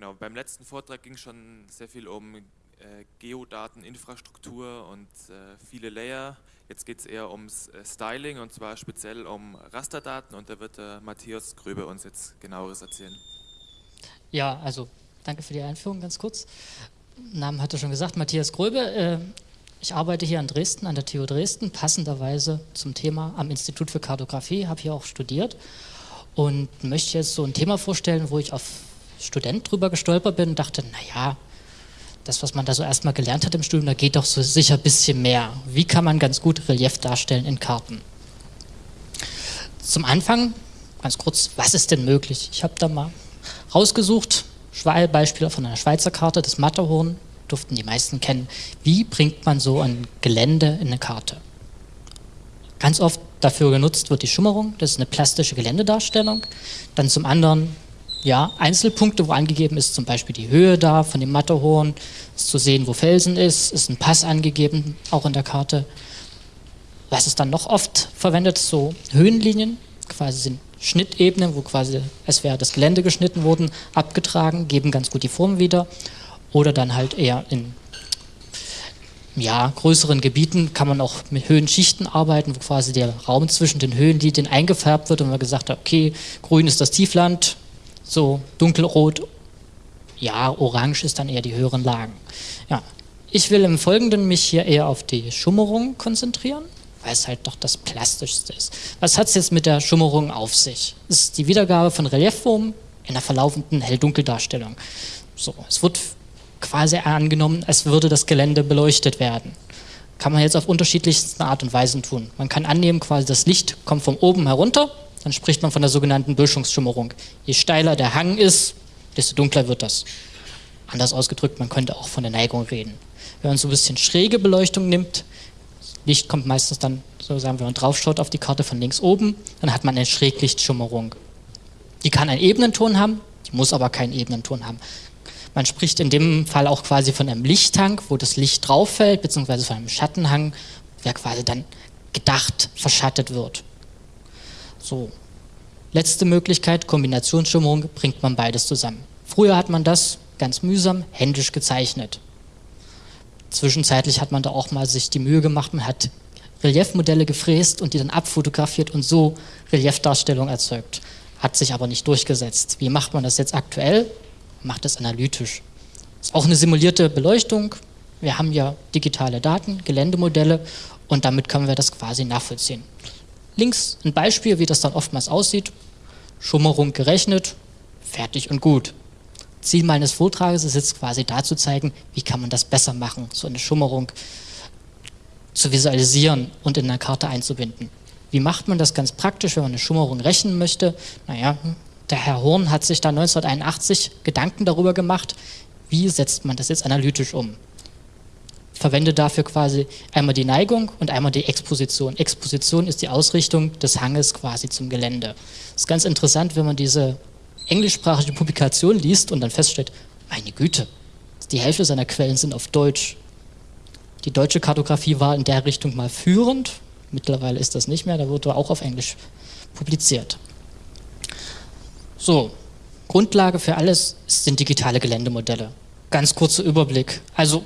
Genau, beim letzten Vortrag ging schon sehr viel um äh, Geodateninfrastruktur und äh, viele Layer. Jetzt geht es eher ums äh, Styling und zwar speziell um Rasterdaten und da wird äh, Matthias Gröbe uns jetzt genaueres erzählen. Ja, also danke für die Einführung ganz kurz. Namen hatte schon gesagt, Matthias Gröbe. Äh, ich arbeite hier in Dresden, an der TU Dresden, passenderweise zum Thema am Institut für Kartografie, habe hier auch studiert und möchte jetzt so ein Thema vorstellen, wo ich auf Student drüber gestolpert bin und dachte, naja, das, was man da so erstmal gelernt hat im Studium, da geht doch so sicher ein bisschen mehr. Wie kann man ganz gut Relief darstellen in Karten? Zum Anfang, ganz kurz, was ist denn möglich? Ich habe da mal rausgesucht, Beispiele von einer Schweizer Karte, das Matterhorn, durften die meisten kennen. Wie bringt man so ein Gelände in eine Karte? Ganz oft dafür genutzt wird die Schummerung, das ist eine plastische Geländedarstellung. Dann zum anderen ja, Einzelpunkte, wo angegeben ist, zum Beispiel die Höhe da von dem Matterhorn, ist zu sehen, wo Felsen ist, ist ein Pass angegeben, auch in der Karte. Was ist dann noch oft verwendet? So Höhenlinien, quasi sind Schnittebenen, wo quasi es wäre das Gelände geschnitten worden, abgetragen, geben ganz gut die Form wieder. Oder dann halt eher in ja, größeren Gebieten kann man auch mit Höhenschichten arbeiten, wo quasi der Raum zwischen den Höhenlinien eingefärbt wird und man gesagt hat, okay, grün ist das Tiefland, so dunkelrot, ja, orange ist dann eher die höheren Lagen. Ja, ich will im Folgenden mich hier eher auf die Schummerung konzentrieren, weil es halt doch das Plastischste ist. Was hat es jetzt mit der Schummerung auf sich? Es ist die Wiedergabe von Reliefformen in einer verlaufenden Hell-Dunkel-Darstellung. So, es wird quasi angenommen, als würde das Gelände beleuchtet werden. Kann man jetzt auf unterschiedlichste Art und Weisen tun. Man kann annehmen, quasi das Licht kommt von oben herunter dann spricht man von der sogenannten Böschungsschimmerung. Je steiler der Hang ist, desto dunkler wird das. Anders ausgedrückt, man könnte auch von der Neigung reden. Wenn man so ein bisschen schräge Beleuchtung nimmt, Licht kommt meistens dann, so sagen wenn man draufschaut auf die Karte von links oben, dann hat man eine Schräglichtschimmerung. Die kann einen Ebenenton haben, die muss aber keinen Ebenenton haben. Man spricht in dem Fall auch quasi von einem Lichthang, wo das Licht drauf fällt, beziehungsweise von einem Schattenhang, der quasi dann gedacht verschattet wird. So. Letzte Möglichkeit, Kombinationsschimmerung, bringt man beides zusammen. Früher hat man das ganz mühsam händisch gezeichnet. Zwischenzeitlich hat man da auch mal sich die Mühe gemacht, man hat Reliefmodelle gefräst und die dann abfotografiert und so Reliefdarstellung erzeugt. Hat sich aber nicht durchgesetzt. Wie macht man das jetzt aktuell? Macht das analytisch. Ist auch eine simulierte Beleuchtung. Wir haben ja digitale Daten, Geländemodelle und damit können wir das quasi nachvollziehen. Links ein Beispiel, wie das dann oftmals aussieht. Schummerung gerechnet, fertig und gut. Ziel meines Vortrages ist jetzt quasi da zu zeigen, wie kann man das besser machen, so eine Schummerung zu visualisieren und in einer Karte einzubinden. Wie macht man das ganz praktisch, wenn man eine Schummerung rechnen möchte? Naja, der Herr Horn hat sich da 1981 Gedanken darüber gemacht, wie setzt man das jetzt analytisch um verwende dafür quasi einmal die Neigung und einmal die Exposition. Exposition ist die Ausrichtung des Hanges quasi zum Gelände. Das ist ganz interessant, wenn man diese englischsprachige Publikation liest und dann feststellt, meine Güte, die Hälfte seiner Quellen sind auf Deutsch. Die deutsche Kartografie war in der Richtung mal führend, mittlerweile ist das nicht mehr, da wurde auch auf Englisch publiziert. So, Grundlage für alles sind digitale Geländemodelle. Ganz kurzer Überblick. Also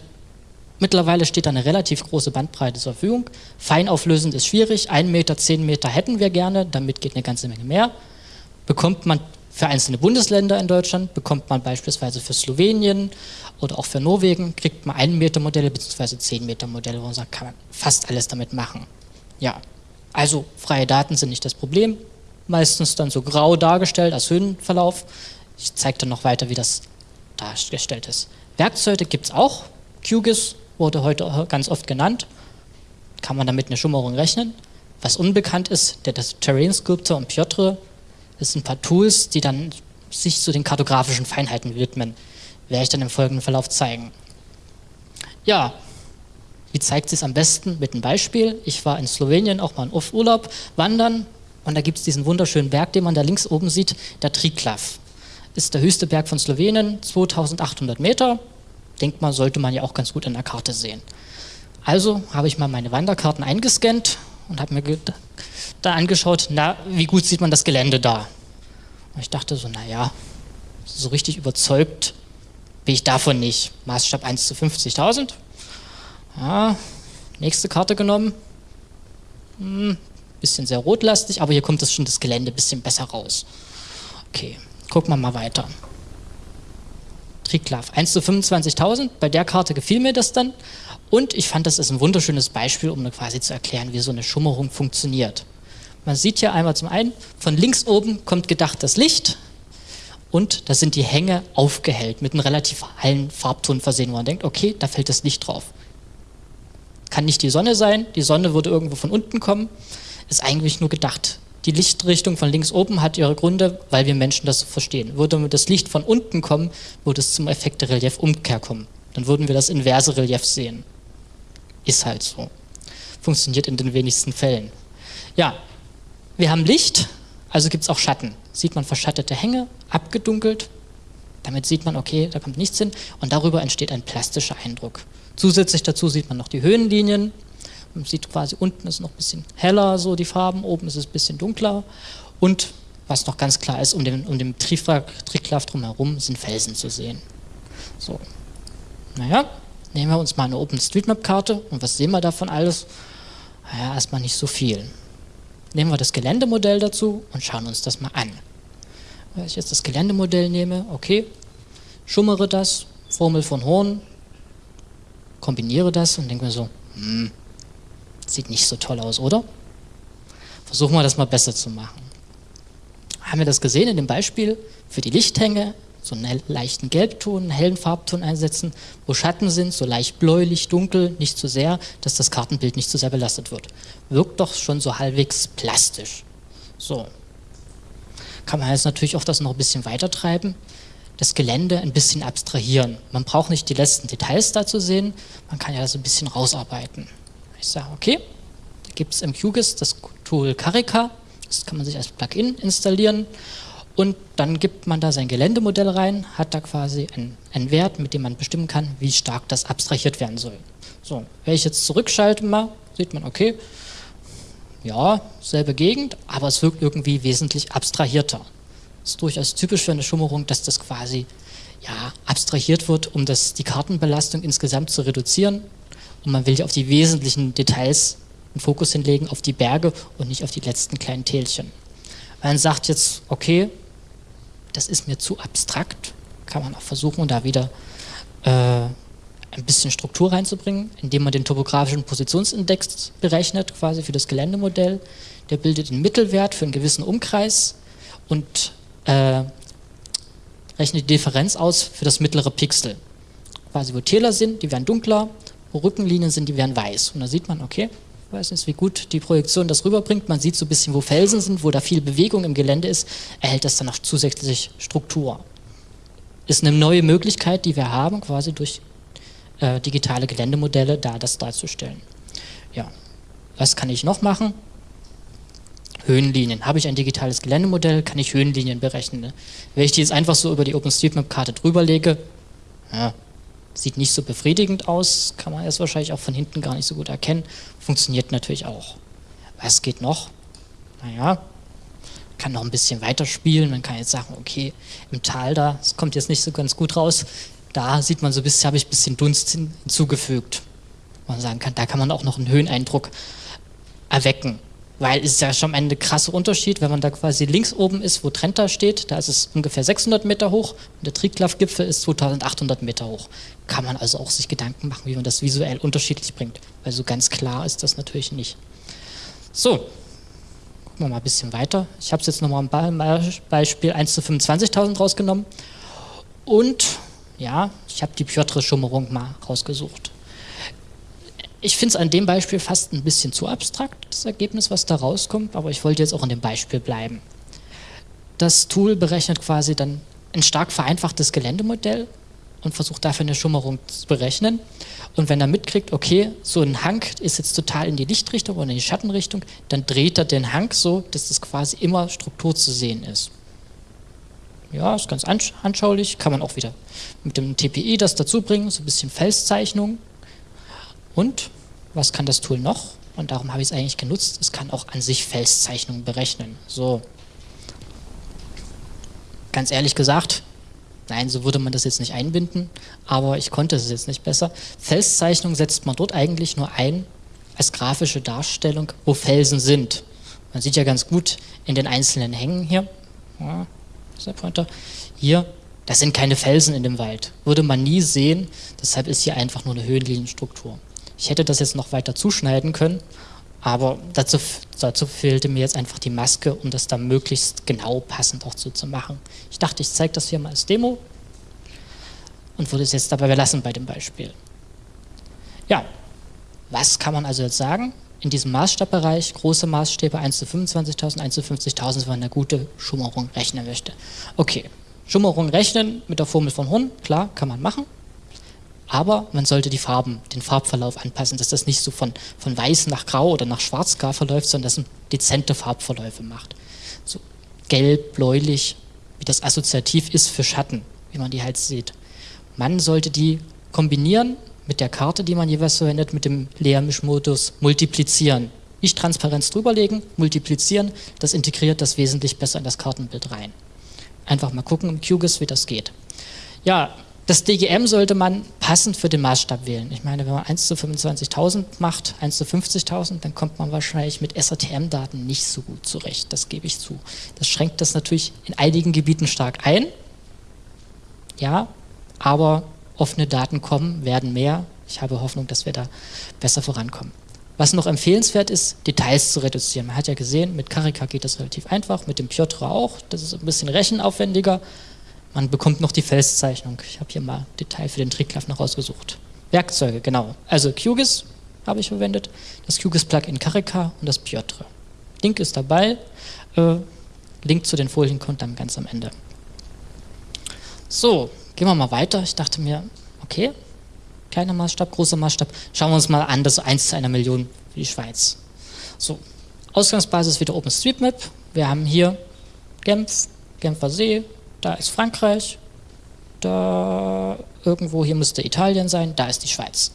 Mittlerweile steht da eine relativ große Bandbreite zur Verfügung. Feinauflösend ist schwierig, 1 Meter, 10 Meter hätten wir gerne, damit geht eine ganze Menge mehr. Bekommt man für einzelne Bundesländer in Deutschland, bekommt man beispielsweise für Slowenien oder auch für Norwegen, kriegt man 1 Meter Modelle bzw. 10 Meter Modelle, wo man sagt, kann man fast alles damit machen. Ja, also freie Daten sind nicht das Problem, meistens dann so grau dargestellt als Höhenverlauf. Ich zeige dann noch weiter, wie das dargestellt ist. Werkzeuge gibt es auch, QGIS wurde heute ganz oft genannt. Kann man damit eine Schummerung rechnen? Was unbekannt ist, der Terrain Sculptor und Piotr, das sind ein paar Tools, die dann sich zu den kartografischen Feinheiten widmen. Werde ich dann im folgenden Verlauf zeigen. Ja, wie zeigt sich am besten? Mit einem Beispiel. Ich war in Slowenien auch mal auf Urlaub, wandern und da gibt es diesen wunderschönen Berg, den man da links oben sieht, der Triglav. Ist der höchste Berg von Slowenien, 2800 Meter, denkt man, sollte man ja auch ganz gut in der Karte sehen. Also habe ich mal meine Wanderkarten eingescannt und habe mir da angeschaut, na, wie gut sieht man das Gelände da? Und ich dachte so, naja, so richtig überzeugt bin ich davon nicht. Maßstab 1 zu 50.000. Ja, nächste Karte genommen. Hm, bisschen sehr rotlastig, aber hier kommt das schon das Gelände ein bisschen besser raus. Okay, gucken wir mal weiter. Triglav 1 zu 25.000, bei der Karte gefiel mir das dann und ich fand das ist ein wunderschönes Beispiel, um quasi zu erklären, wie so eine Schummerung funktioniert. Man sieht hier einmal zum einen, von links oben kommt gedacht das Licht und da sind die Hänge aufgehellt, mit einem relativ hellen Farbton versehen, wo man denkt, okay, da fällt das Licht drauf. Kann nicht die Sonne sein, die Sonne würde irgendwo von unten kommen, ist eigentlich nur gedacht. Die Lichtrichtung von links oben hat ihre Gründe, weil wir Menschen das so verstehen. Würde das Licht von unten kommen, würde es zum Effekt der Reliefumkehr kommen. Dann würden wir das inverse Relief sehen. Ist halt so. Funktioniert in den wenigsten Fällen. Ja, wir haben Licht, also gibt es auch Schatten. Sieht man verschattete Hänge, abgedunkelt. Damit sieht man, okay, da kommt nichts hin. Und darüber entsteht ein plastischer Eindruck. Zusätzlich dazu sieht man noch die Höhenlinien. Man sieht quasi, unten ist noch ein bisschen heller, so die Farben, oben ist es ein bisschen dunkler. Und was noch ganz klar ist, um den, um den Tricklav drumherum sind Felsen zu sehen. So. Naja, nehmen wir uns mal eine OpenStreetMap-Karte und was sehen wir davon alles? Naja, erstmal nicht so viel. Nehmen wir das Geländemodell dazu und schauen uns das mal an. Wenn ich jetzt das Geländemodell nehme, okay, schummere das, Formel von Horn, kombiniere das und denke mir so, hm, sieht nicht so toll aus, oder? Versuchen wir das mal besser zu machen. Haben wir das gesehen in dem Beispiel für die Lichthänge? So einen leichten Gelbton, einen hellen Farbton einsetzen, wo Schatten sind, so leicht bläulich, dunkel, nicht zu so sehr, dass das Kartenbild nicht zu so sehr belastet wird. Wirkt doch schon so halbwegs plastisch. So. Kann man jetzt natürlich auch das noch ein bisschen weiter treiben das Gelände ein bisschen abstrahieren. Man braucht nicht die letzten Details dazu sehen, man kann ja das ein bisschen rausarbeiten. Ich sage, okay, da gibt es im QGIS das Tool Carica, das kann man sich als Plugin installieren und dann gibt man da sein Geländemodell rein, hat da quasi einen, einen Wert, mit dem man bestimmen kann, wie stark das abstrahiert werden soll. So, wenn ich jetzt zurückschalte mal, sieht man, okay, ja, selbe Gegend, aber es wirkt irgendwie wesentlich abstrahierter ist durchaus typisch für eine Schummerung, dass das quasi ja, abstrahiert wird, um das, die Kartenbelastung insgesamt zu reduzieren. Und man will ja auf die wesentlichen Details einen Fokus hinlegen, auf die Berge und nicht auf die letzten kleinen Tälchen. Man sagt jetzt, okay, das ist mir zu abstrakt, kann man auch versuchen, da wieder äh, ein bisschen Struktur reinzubringen, indem man den topografischen Positionsindex berechnet, quasi für das Geländemodell. Der bildet den Mittelwert für einen gewissen Umkreis und äh, rechnet die Differenz aus für das mittlere Pixel. Quasi wo Täler sind, die werden dunkler, Rückenlinien sind, die werden weiß. Und da sieht man, okay, weiß nicht, wie gut die Projektion das rüberbringt. Man sieht so ein bisschen, wo Felsen sind, wo da viel Bewegung im Gelände ist, erhält das dann noch zusätzlich Struktur. Ist eine neue Möglichkeit, die wir haben, quasi durch äh, digitale Geländemodelle da das darzustellen. Ja, was kann ich noch machen? Höhenlinien. Habe ich ein digitales Geländemodell, kann ich Höhenlinien berechnen. Ne? Wenn ich die jetzt einfach so über die OpenStreetMap-Karte drüber lege, ja, sieht nicht so befriedigend aus, kann man erst wahrscheinlich auch von hinten gar nicht so gut erkennen, funktioniert natürlich auch. Was geht noch? Naja, kann noch ein bisschen weiterspielen, man kann jetzt sagen, okay, im Tal da, es kommt jetzt nicht so ganz gut raus, da sieht man so ein bisschen, habe ich ein bisschen Dunst hinzugefügt. Man sagen kann, da kann man auch noch einen Höheneindruck erwecken. Weil es ist ja schon am Ende ein krasser Unterschied, wenn man da quasi links oben ist, wo Trenta steht, da ist es ungefähr 600 Meter hoch und der Triglav-Gipfel ist 2800 Meter hoch. Kann man also auch sich Gedanken machen, wie man das visuell unterschiedlich bringt, weil so ganz klar ist das natürlich nicht. So, gucken wir mal ein bisschen weiter. Ich habe es jetzt nochmal ein Beispiel 1 zu 25.000 rausgenommen und ja, ich habe die Piotr-Schummerung mal rausgesucht. Ich finde es an dem Beispiel fast ein bisschen zu abstrakt, das Ergebnis, was da rauskommt, aber ich wollte jetzt auch in dem Beispiel bleiben. Das Tool berechnet quasi dann ein stark vereinfachtes Geländemodell und versucht dafür eine Schummerung zu berechnen. Und wenn er mitkriegt, okay, so ein Hang ist jetzt total in die Lichtrichtung oder in die Schattenrichtung, dann dreht er den Hang so, dass das quasi immer Struktur zu sehen ist. Ja, ist ganz anschaulich, kann man auch wieder mit dem TPI das dazu bringen, so ein bisschen Felszeichnung. Und was kann das Tool noch? Und darum habe ich es eigentlich genutzt. Es kann auch an sich Felszeichnungen berechnen. So. Ganz ehrlich gesagt, Nein, so würde man das jetzt nicht einbinden, aber ich konnte es jetzt nicht besser. Felszeichnung setzt man dort eigentlich nur ein als grafische Darstellung, wo Felsen sind. Man sieht ja ganz gut in den einzelnen Hängen hier, ja, ist der Pointer, hier, das sind keine Felsen in dem Wald. Würde man nie sehen, deshalb ist hier einfach nur eine Höhenlinienstruktur. Ich hätte das jetzt noch weiter zuschneiden können, aber dazu, dazu fehlte mir jetzt einfach die Maske, um das da möglichst genau passend auch so zu machen. Ich dachte, ich zeige das hier mal als Demo und würde es jetzt dabei belassen bei dem Beispiel. Ja, was kann man also jetzt sagen? In diesem Maßstabbereich, große Maßstäbe 1 zu 25.000, 1 zu 50.000, wenn man eine gute Schummerung rechnen möchte. Okay, Schummerung rechnen mit der Formel von Horn, klar, kann man machen. Aber man sollte die Farben, den Farbverlauf anpassen, dass das nicht so von, von weiß nach grau oder nach schwarz gar verläuft, sondern dass man dezente Farbverläufe macht. So gelb, bläulich, wie das assoziativ ist für Schatten, wie man die halt sieht. Man sollte die kombinieren mit der Karte, die man jeweils verwendet, mit dem Leermischmodus multiplizieren. Nicht Transparenz drüberlegen, multiplizieren, das integriert das wesentlich besser in das Kartenbild rein. Einfach mal gucken im QGIS, wie das geht. Ja, das DGM sollte man passend für den Maßstab wählen. Ich meine, wenn man 1 zu 25.000 macht, 1 zu 50.000, dann kommt man wahrscheinlich mit SATM-Daten nicht so gut zurecht, das gebe ich zu. Das schränkt das natürlich in einigen Gebieten stark ein, ja, aber offene Daten kommen, werden mehr. Ich habe Hoffnung, dass wir da besser vorankommen. Was noch empfehlenswert ist, Details zu reduzieren. Man hat ja gesehen, mit Karika geht das relativ einfach, mit dem Piotr auch. Das ist ein bisschen rechenaufwendiger. Man bekommt noch die Felszeichnung. Ich habe hier mal Detail für den Tricklaff noch rausgesucht. Werkzeuge, genau. Also QGIS habe ich verwendet, das QGIS-Plugin Karika und das Piotr. Link ist dabei. Äh, Link zu den Folien kommt dann ganz am Ende. So, gehen wir mal weiter. Ich dachte mir, okay, kleiner Maßstab, großer Maßstab. Schauen wir uns mal an, das 1 zu einer Million für die Schweiz. So, Ausgangsbasis wieder OpenStreetMap. Wir haben hier Genf, Genfer See, da ist Frankreich, da irgendwo hier müsste Italien sein, da ist die Schweiz.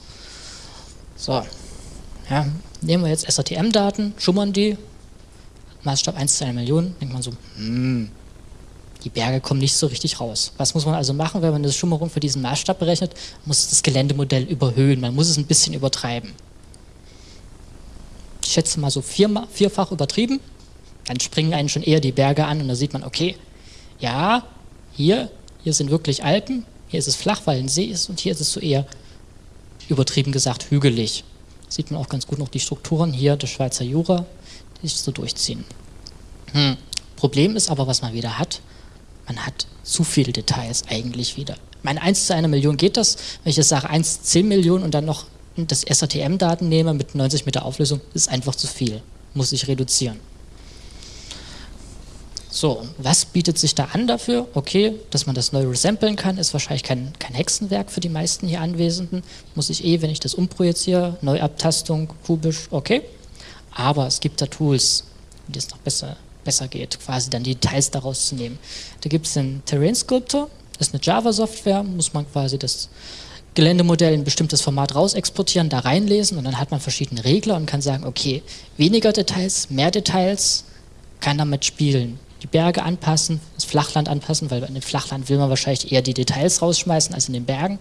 So, ja, nehmen wir jetzt SATM-Daten, schummern die, Maßstab 1 zu einer Million, denkt man so, hm, die Berge kommen nicht so richtig raus. Was muss man also machen, wenn man eine Schummerung für diesen Maßstab berechnet? Man muss das Geländemodell überhöhen, man muss es ein bisschen übertreiben. Ich schätze mal so vier, vierfach übertrieben, dann springen einen schon eher die Berge an und da sieht man, okay, ja, hier, hier sind wirklich Alpen, hier ist es flach, weil ein See ist und hier ist es so eher, übertrieben gesagt, hügelig. Sieht man auch ganz gut noch die Strukturen hier des Schweizer Jura, die sich so durchziehen. Hm. Problem ist aber, was man wieder hat, man hat zu viele Details eigentlich wieder. Mein 1 zu einer Million geht das, wenn ich jetzt sage 1 zu 10 Millionen und dann noch das SATM-Daten nehme mit 90 Meter Auflösung, ist einfach zu viel, muss ich reduzieren. So, was bietet sich da an dafür? Okay, dass man das neu resamplen kann, ist wahrscheinlich kein, kein Hexenwerk für die meisten hier Anwesenden. Muss ich eh, wenn ich das umprojiziere, Neuabtastung, kubisch, okay. Aber es gibt da Tools, die das noch besser besser geht, quasi dann die Details daraus zu nehmen. Da gibt es den Terrain Sculptor, das ist eine Java-Software, muss man quasi das Geländemodell in ein bestimmtes Format raus exportieren, da reinlesen und dann hat man verschiedene Regler und kann sagen, okay, weniger Details, mehr Details, kann damit spielen. Die Berge anpassen, das Flachland anpassen, weil in dem Flachland will man wahrscheinlich eher die Details rausschmeißen als in den Bergen.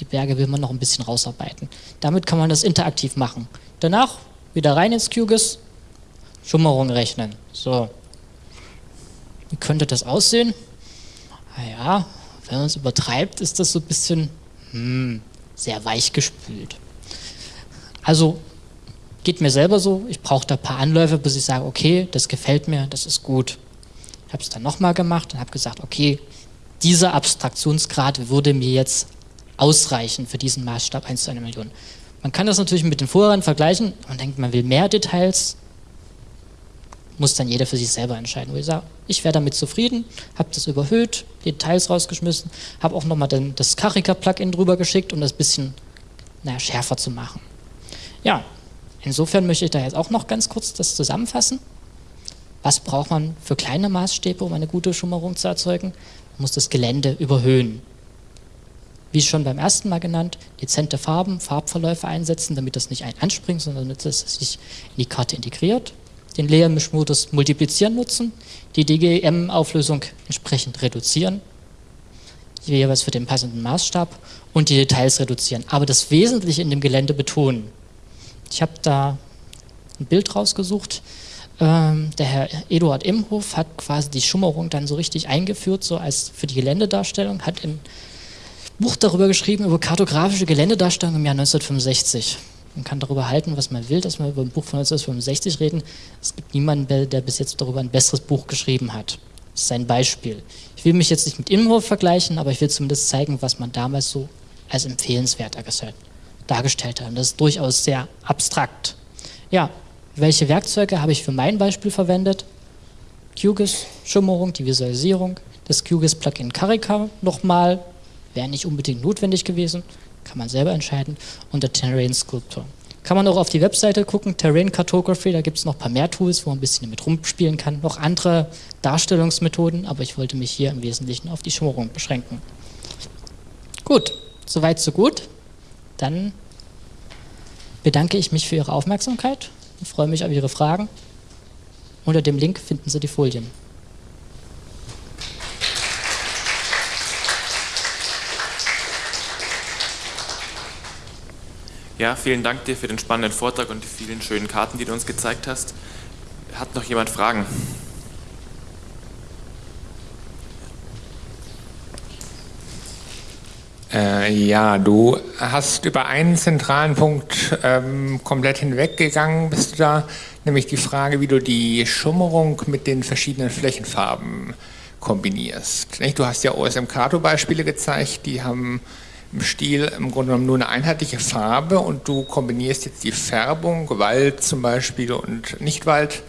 Die Berge will man noch ein bisschen rausarbeiten. Damit kann man das interaktiv machen. Danach wieder rein ins QGIS, Schummerung rechnen. So, wie könnte das aussehen? Naja, wenn man es übertreibt, ist das so ein bisschen hm, sehr weich gespült. Also geht mir selber so, ich brauche da ein paar Anläufe, bis ich sage, okay, das gefällt mir, das ist gut. Ich habe es dann nochmal gemacht und habe gesagt, okay, dieser Abstraktionsgrad würde mir jetzt ausreichen für diesen Maßstab 1 zu einer Million. Man kann das natürlich mit den vorherigen vergleichen und denkt, man will mehr Details, muss dann jeder für sich selber entscheiden. Wo ich sage, ich wäre damit zufrieden, habe das überhöht, Details rausgeschmissen, habe auch nochmal das Karika-Plugin drüber geschickt, um das ein bisschen naja, schärfer zu machen. Ja, insofern möchte ich da jetzt auch noch ganz kurz das zusammenfassen. Was braucht man für kleine Maßstäbe, um eine gute Schummerung zu erzeugen? Man muss das Gelände überhöhen. Wie schon beim ersten Mal genannt, dezente Farben, Farbverläufe einsetzen, damit das nicht ein anspringt, sondern damit es sich in die Karte integriert den Leermischmodus multiplizieren nutzen, die DGM-Auflösung entsprechend reduzieren. jeweils für den passenden Maßstab und die Details reduzieren. Aber das Wesentliche in dem Gelände betonen. Ich habe da ein Bild rausgesucht. Ähm, der Herr Eduard Imhof hat quasi die Schummerung dann so richtig eingeführt, so als für die Geländedarstellung, hat ein Buch darüber geschrieben, über kartografische Geländedarstellung im Jahr 1965. Man kann darüber halten, was man will, dass wir über ein Buch von 1965 reden. Es gibt niemanden, der bis jetzt darüber ein besseres Buch geschrieben hat. Das ist ein Beispiel. Ich will mich jetzt nicht mit Imhof vergleichen, aber ich will zumindest zeigen, was man damals so als empfehlenswert dargestellt hat. Und das ist durchaus sehr abstrakt. Ja, welche Werkzeuge habe ich für mein Beispiel verwendet? QGIS, Schimmerung, die Visualisierung, das QGIS-Plugin Carica nochmal, wäre nicht unbedingt notwendig gewesen, kann man selber entscheiden, und der Terrain Sculptor. Kann man auch auf die Webseite gucken, Terrain Cartography, da gibt es noch ein paar mehr Tools, wo man ein bisschen damit rumspielen kann, noch andere Darstellungsmethoden, aber ich wollte mich hier im Wesentlichen auf die Schimmerung beschränken. Gut, soweit so gut. Dann bedanke ich mich für Ihre Aufmerksamkeit und freue mich auf Ihre Fragen. Unter dem Link finden Sie die Folien. Ja, vielen Dank dir für den spannenden Vortrag und die vielen schönen Karten, die du uns gezeigt hast. Hat noch jemand Fragen? Äh, ja, du hast über einen zentralen Punkt ähm, komplett hinweggegangen, bist du da, nämlich die Frage, wie du die Schummerung mit den verschiedenen Flächenfarben kombinierst. Nicht? Du hast ja OSM Kato-Beispiele gezeigt, die haben im Stil im Grunde genommen nur eine einheitliche Farbe und du kombinierst jetzt die Färbung, Wald zum Beispiel und Nichtwald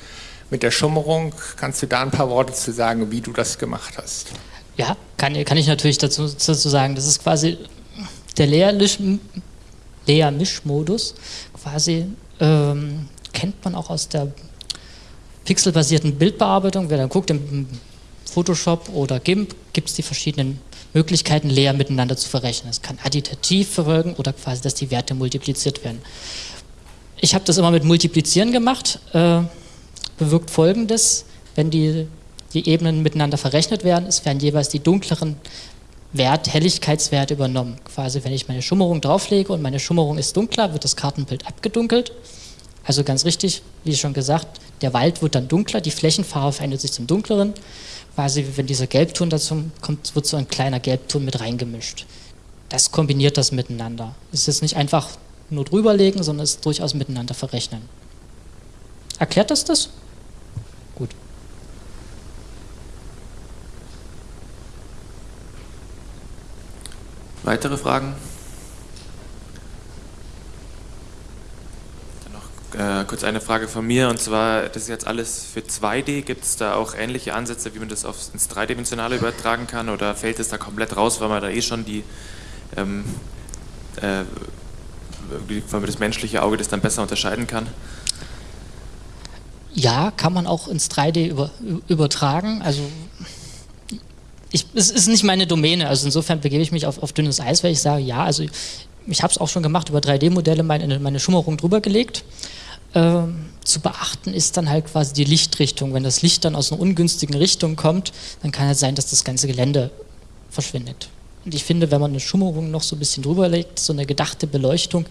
mit der Schummerung. Kannst du da ein paar Worte zu sagen, wie du das gemacht hast? Ja, kann, kann ich natürlich dazu, dazu sagen. Das ist quasi der Layer-Mischmodus. Quasi ähm, kennt man auch aus der pixelbasierten Bildbearbeitung. Wer dann guckt im Photoshop oder GIMP, gibt es die verschiedenen Möglichkeiten, Layer miteinander zu verrechnen. Es kann additiv verfolgen oder quasi, dass die Werte multipliziert werden. Ich habe das immer mit Multiplizieren gemacht. Äh, bewirkt folgendes, wenn die die Ebenen miteinander verrechnet werden. Es werden jeweils die dunkleren Wert, Helligkeitswerte übernommen. Quasi, wenn ich meine Schummerung drauflege und meine Schummerung ist dunkler, wird das Kartenbild abgedunkelt. Also ganz richtig, wie schon gesagt, der Wald wird dann dunkler, die Flächenfarbe verändert sich zum dunkleren. Quasi, wenn dieser Gelbton dazu kommt, wird so ein kleiner Gelbton mit reingemischt. Das kombiniert das miteinander. Es ist nicht einfach nur drüberlegen, sondern es ist durchaus miteinander verrechnen. Erklärt das das? Weitere Fragen? Dann noch äh, kurz eine Frage von mir und zwar, das ist jetzt alles für 2D. Gibt es da auch ähnliche Ansätze, wie man das aufs, ins Dreidimensionale übertragen kann oder fällt es da komplett raus, weil man da eh schon die, ähm, äh, weil man das menschliche Auge das dann besser unterscheiden kann? Ja, kann man auch ins 3D über, übertragen. Also ich, es ist nicht meine Domäne, also insofern begebe ich mich auf, auf dünnes Eis, weil ich sage, ja, also ich habe es auch schon gemacht, über 3D-Modelle meine, meine Schummerung drüber gelegt. Ähm, zu beachten ist dann halt quasi die Lichtrichtung. Wenn das Licht dann aus einer ungünstigen Richtung kommt, dann kann es sein, dass das ganze Gelände verschwindet. Und ich finde, wenn man eine Schummerung noch so ein bisschen drüber legt, so eine gedachte Beleuchtung,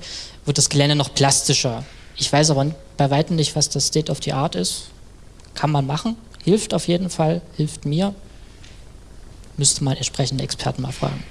wird das Gelände noch plastischer. Ich weiß aber bei weitem nicht, was das State of the Art ist. Kann man machen, hilft auf jeden Fall, hilft mir müsste man entsprechende Experten mal fragen.